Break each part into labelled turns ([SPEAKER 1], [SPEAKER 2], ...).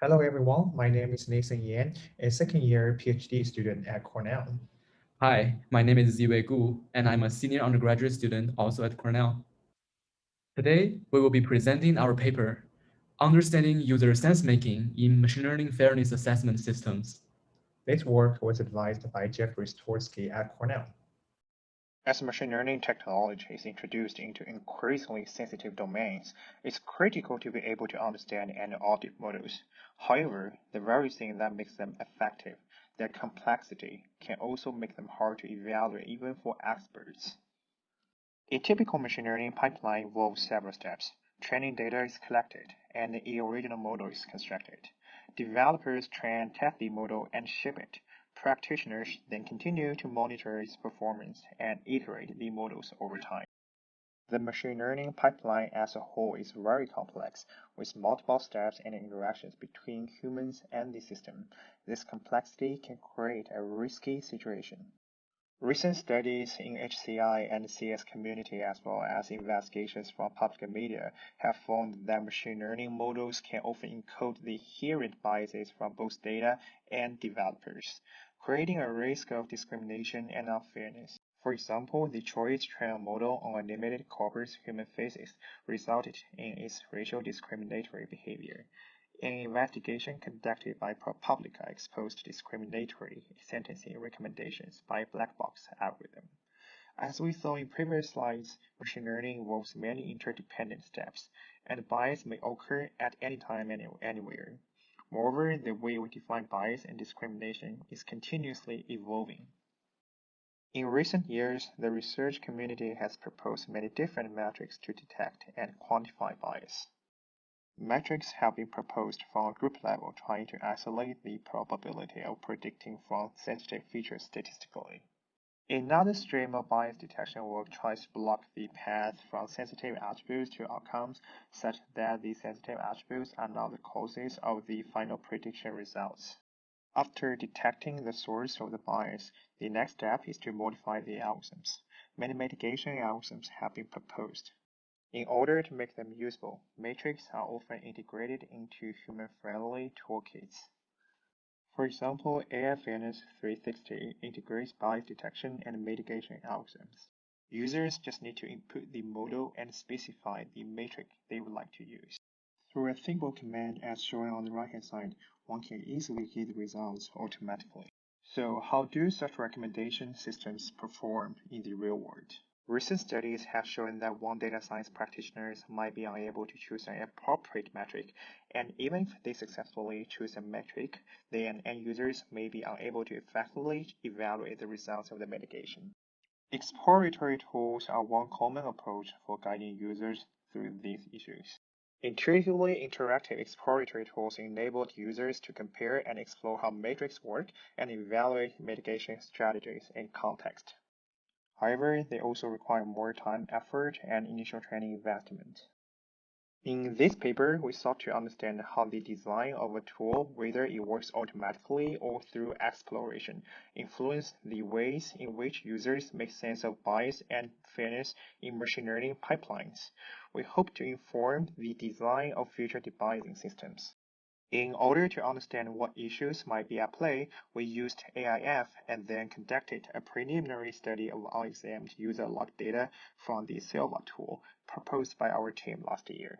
[SPEAKER 1] Hello, everyone. My name is Nathan Yan, a second year PhD student at Cornell.
[SPEAKER 2] Hi, my name is Ziwei Gu, and I'm a senior undergraduate student also at Cornell. Today, we will be presenting our paper, Understanding User Sense-Making in Machine Learning Fairness Assessment Systems.
[SPEAKER 1] This work was advised by Jeffrey Rzeszotarski at Cornell.
[SPEAKER 3] As machine learning technology is introduced into increasingly sensitive domains, it's critical to be able to understand and audit models. However, the very thing that makes them effective, their complexity, can also make them hard to evaluate even for experts. A typical machine learning pipeline involves several steps. Training data is collected, and the original model is constructed. Developers train, test the model, and ship it. Practitioners then continue to monitor its performance and iterate the models over time. The machine learning pipeline as a whole is very complex, with multiple steps and interactions between humans and the system. This complexity can create a risky situation. Recent studies in HCI and CS community as well as investigations from public media have found that machine learning models can often encode the inherent biases from both data and developers, creating a risk of discrimination and unfairness. For example, the choice trained model on a limited corpus human faces resulted in its racial discriminatory behavior. An investigation conducted by ProPublica exposed discriminatory sentencing recommendations by black box algorithm. As we saw in previous slides, machine learning involves many interdependent steps, and bias may occur at any time and anywhere. Moreover, the way we define bias and discrimination is continuously evolving. In recent years, the research community has proposed many different metrics to detect and quantify bias. Metrics have been proposed from a group level trying to isolate the probability of predicting from sensitive features statistically. Another stream of bias detection work tries to block the path from sensitive attributes to outcomes such that the sensitive attributes are not the causes of the final prediction results. After detecting the source of the bias, the next step is to modify the algorithms. Many mitigation algorithms have been proposed. In order to make them usable, metrics are often integrated into human-friendly toolkits. For example, AI Fairness 360 integrates bias detection and mitigation algorithms. Users just need to input the model and specify the metric they would like to use. Through a simple command as shown on the right-hand side, one can easily get the results automatically. So how do such recommendation systems perform in the real world? Recent studies have shown that one data science practitioners might be unable to choose an appropriate metric, and even if they successfully choose a metric, then end users may be unable to effectively evaluate the results of the mitigation. Exploratory tools are one common approach for guiding users through these issues. Intuitively interactive exploratory tools enable users to compare and explore how metrics work and evaluate mitigation strategies in context. However, they also require more time, effort, and initial training investment. In this paper, we sought to understand how the design of a tool, whether it works automatically or through exploration, influence the ways in which users make sense of bias and fairness in machine learning pipelines. We hope to inform the design of future debiasing systems. In order to understand what issues might be at play, we used AIF and then conducted a preliminary study of unexamined user log data from the Silva tool proposed by our team last year.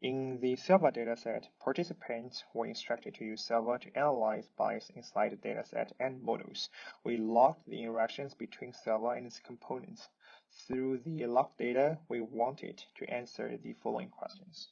[SPEAKER 3] In the Silva dataset, participants were instructed to use Silva to analyze bias inside the dataset and models. We logged the interactions between Silva and its components. Through the log data, we wanted to answer the following questions.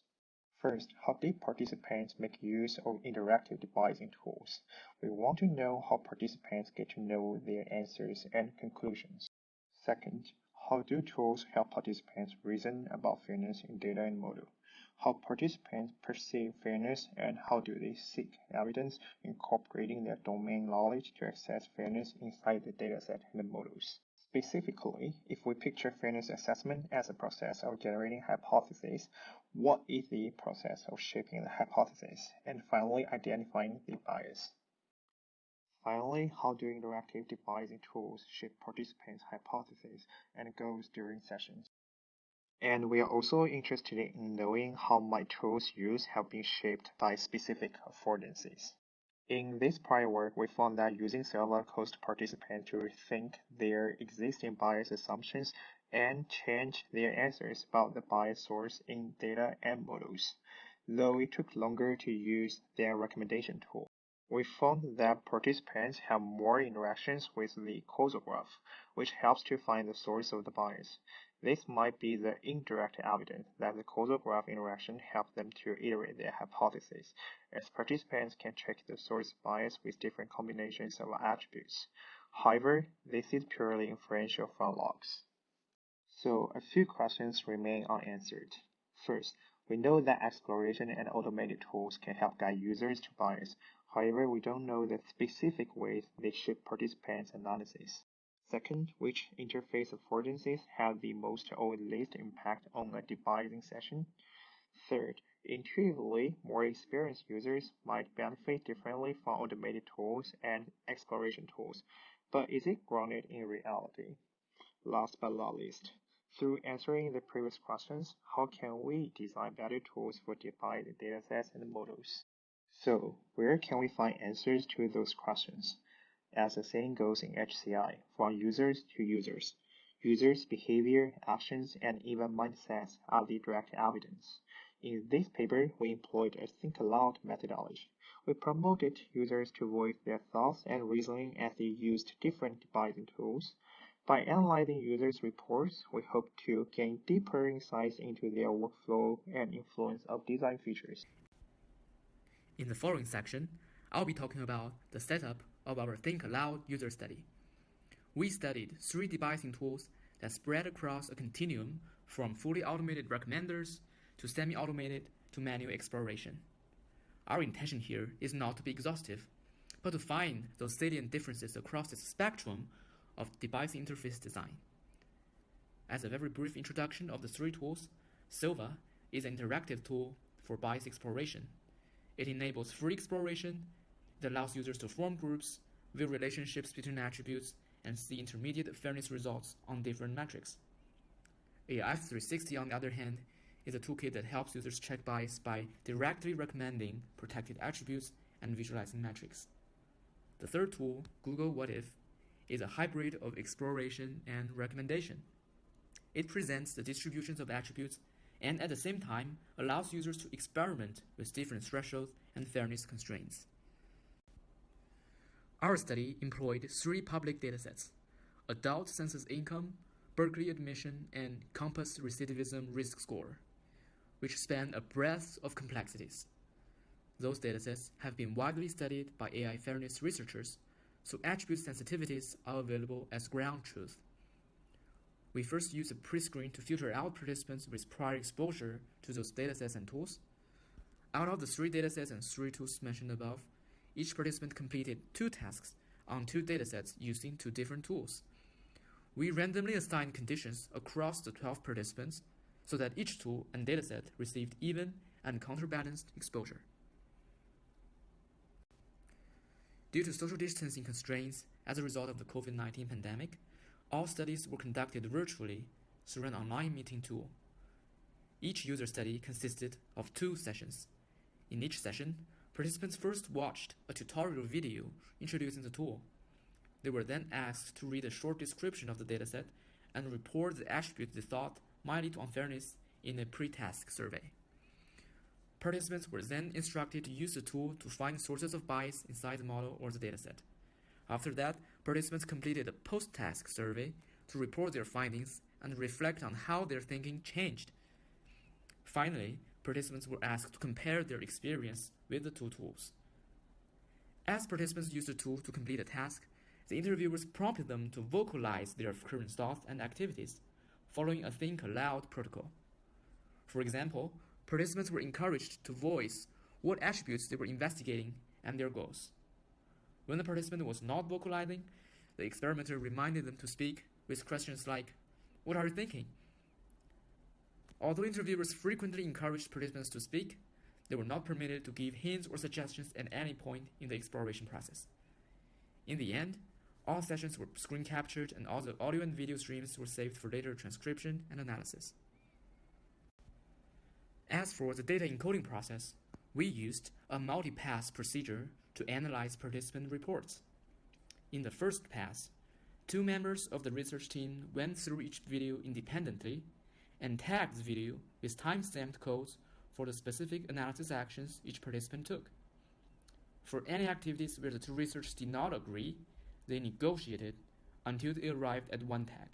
[SPEAKER 3] First, how did participants make use of interactive debiasing tools? We want to know how participants get to know their answers and conclusions. Second, how do tools help participants reason about fairness in data and model? How participants perceive fairness and how do they seek evidence incorporating their domain knowledge to assess fairness inside the dataset and the models? Specifically, if we picture fairness assessment as a process of generating hypotheses, what is the process of shaping the hypothesis? And finally, identifying the bias. Finally, how do interactive debiasing tools shape participants' hypotheses and goals during sessions? And we are also interested in knowing how my tools used have been shaped by specific affordances. In this prior work, we found that using Silva caused participants to rethink their existing bias assumptions and change their answers about the bias source in data and models, though it took longer to use their recommendation tool. We found that participants have more interactions with the causal graph, which helps to find the source of the bias. This might be the indirect evidence that the causal graph interaction helped them to iterate their hypothesis, as participants can check the source bias with different combinations of attributes. However, this is purely inferential from logs. So a few questions remain unanswered. First, we know that exploration and automated tools can help guide users to bias. However, we don't know the specific ways they should participate in analysis. Second, which interface affordances have the most or least impact on a debuging session? Third, intuitively, more experienced users might benefit differently from automated tools and exploration tools, but is it grounded in reality? Last but not least, through answering the previous questions, how can we design better tools for defined datasets and models? So, where can we find answers to those questions? As the saying goes in HCI, from users to users. Users' behavior, actions, and even mindsets are the direct evidence. In this paper, we employed a think aloud methodology. We promoted users to voice their thoughts and reasoning as they used different debugging tools. By analyzing users' reports, we hope to gain deeper insights into their workflow and influence of design features.
[SPEAKER 2] In the following section, I'll be talking about the setup of our Think Aloud user study. We studied three debugging tools that spread across a continuum from fully automated recommenders to semi-automated to manual exploration. Our intention here is not to be exhaustive, but to find those salient differences across the spectrum of device interface design. As a very brief introduction of the three tools, Silva is an interactive tool for bias exploration. It enables free exploration it allows users to form groups, view relationships between attributes, and see intermediate fairness results on different metrics. AIF360, on the other hand, is a toolkit that helps users check bias by directly recommending protected attributes and visualizing metrics. The third tool, Google What If, is a hybrid of exploration and recommendation. It presents the distributions of attributes and at the same time allows users to experiment with different thresholds and fairness constraints. Our study employed three public datasets adult census income, Berkeley admission, and COMPAS recidivism risk score, which span a breadth of complexities. Those datasets have been widely studied by AI fairness researchers, so attribute sensitivities are available as ground truth. We first use a pre-screen to filter out participants with prior exposure to those datasets and tools. Out of the three datasets and three tools mentioned above, each participant completed two tasks on two datasets using two different tools. We randomly assigned conditions across the 12 participants so that each tool and dataset received even and counterbalanced exposure. Due to social distancing constraints as a result of the COVID-19 pandemic, all studies were conducted virtually through an online meeting tool. Each user study consisted of two sessions. In each session, Participants first watched a tutorial video introducing the tool. They were then asked to read a short description of the dataset and report the attributes they thought might lead to unfairness in a pre-task survey. Participants were then instructed to use the tool to find sources of bias inside the model or the dataset. After that, participants completed a post-task survey to report their findings and reflect on how their thinking changed. Finally, participants were asked to compare their experience with the two tools. As participants used the tool to complete a task, the interviewers prompted them to vocalize their current thoughts and activities, following a think aloud protocol. For example, participants were encouraged to voice what attributes they were investigating and their goals. When the participant was not vocalizing, the experimenter reminded them to speak with questions like, What are you thinking? Although interviewers frequently encouraged participants to speak, they were not permitted to give hints or suggestions at any point in the exploration process. In the end, all sessions were screen captured and all the audio and video streams were saved for later transcription and analysis. As for the data encoding process, we used a multi-pass procedure to analyze participant reports. In the first pass, two members of the research team went through each video independently and tagged the video with time-stamped codes for the specific analysis actions each participant took. For any activities where the two researchers did not agree, they negotiated until they arrived at one tag.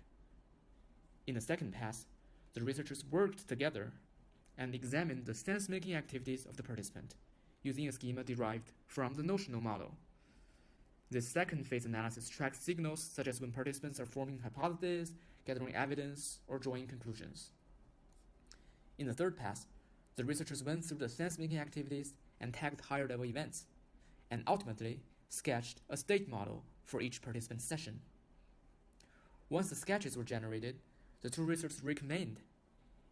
[SPEAKER 2] In the second pass, the researchers worked together and examined the sense-making activities of the participant using a schema derived from the notional model. This second phase analysis tracks signals such as when participants are forming hypotheses, gathering evidence, or drawing conclusions. In the third pass, the researchers went through the sense-making activities and tagged higher-level events, and ultimately sketched a state model for each participant session. Once the sketches were generated, the two researchers recommined.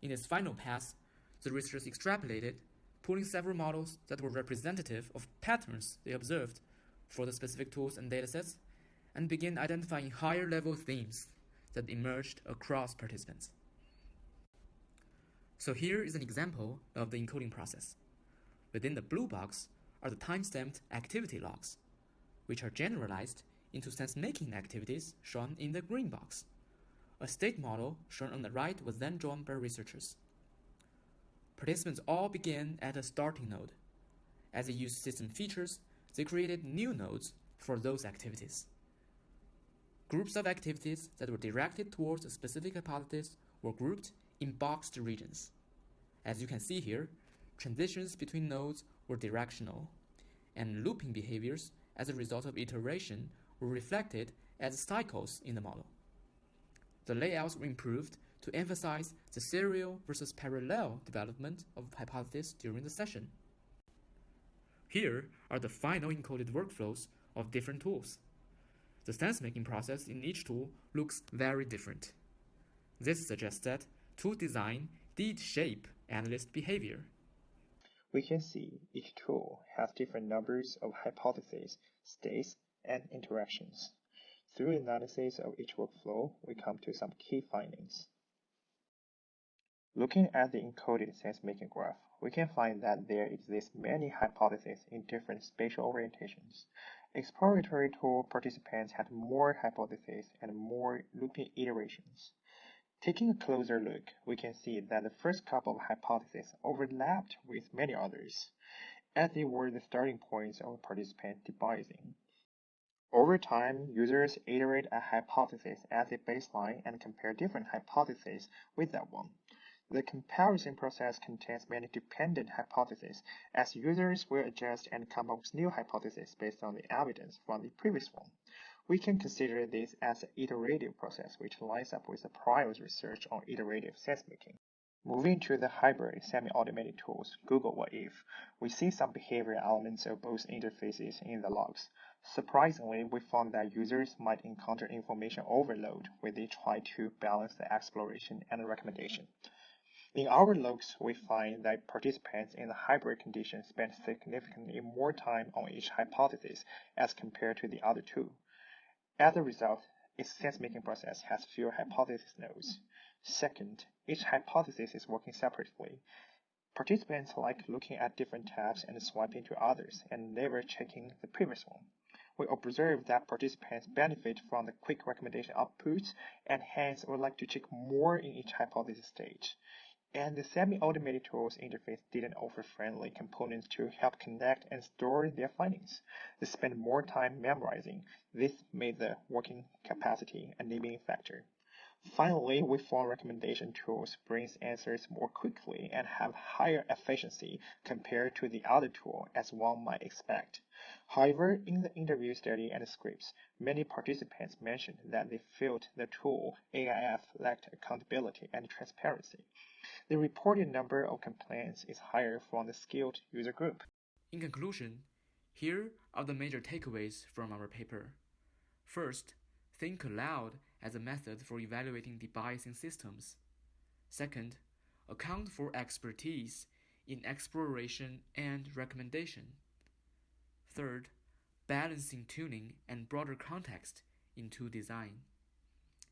[SPEAKER 2] In its final pass, the researchers extrapolated, pulling several models that were representative of patterns they observed for the specific tools and datasets, and began identifying higher level themes that emerged across participants. So here is an example of the encoding process. Within the blue box are the time-stamped activity logs, which are generalized into sense-making activities shown in the green box. A state model shown on the right was then drawn by researchers. Participants all began at a starting node. As they used system features, they created new nodes for those activities. Groups of activities that were directed towards a specific hypothesis were grouped in boxed regions. As you can see here, transitions between nodes were directional, and looping behaviors as a result of iteration were reflected as cycles in the model. The layouts were improved to emphasize the serial versus parallel development of hypotheses during the session. Here are the final encoded workflows of different tools. The sense-making process in each tool looks very different. This suggests that tool design did shape analyst behavior.
[SPEAKER 3] We can see each tool has different numbers of hypotheses, states, and interactions. Through analysis of each workflow, we come to some key findings. Looking at the encoded sense-making graph, we can find that there exist many hypotheses in different spatial orientations. Exploratory tool participants had more hypotheses and more looping iterations. Taking a closer look, we can see that the first couple of hypotheses overlapped with many others, as they were the starting points of participant debiasing. Over time, users iterate a hypothesis as a baseline and compare different hypotheses with that one. The comparison process contains many dependent hypotheses, as users will adjust and come up with new hypotheses based on the evidence from the previous one. We can consider this as an iterative process which lines up with the prior research on iterative sense-making. Moving to the hybrid semi-automated tools, Google What If, we see some behavioral elements of both interfaces in the logs. Surprisingly, we found that users might encounter information overload when they try to balance the exploration and the recommendation. In our logs, we find that participants in the hybrid condition spend significantly more time on each hypothesis as compared to the other two. As a result, its sense-making process has fewer hypothesis nodes. Second, each hypothesis is working separately. Participants like looking at different tabs and swiping to others and never checking the previous one. We observe that participants benefit from the quick recommendation outputs and hence would like to check more in each hypothesis stage. And the semi-automated tools interface didn't offer friendly components to help connect and store their findings. They spent more time memorizing. This made the working capacity a limiting factor. Finally, we found recommendation tools brings answers more quickly and have higher efficiency compared to the other tool as one might expect. However, in the interview study and scripts, many participants mentioned that they felt the tool AIF lacked accountability and transparency. The reported number of complaints is higher from the skilled user group.
[SPEAKER 2] In conclusion, here are the major takeaways from our paper. First, think aloud as a method for evaluating debiasing systems. Second, account for expertise in exploration and recommendation. Third, balancing tuning and broader context into design.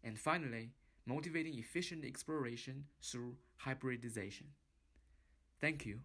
[SPEAKER 2] And finally, motivating efficient exploration through hybridization. Thank you.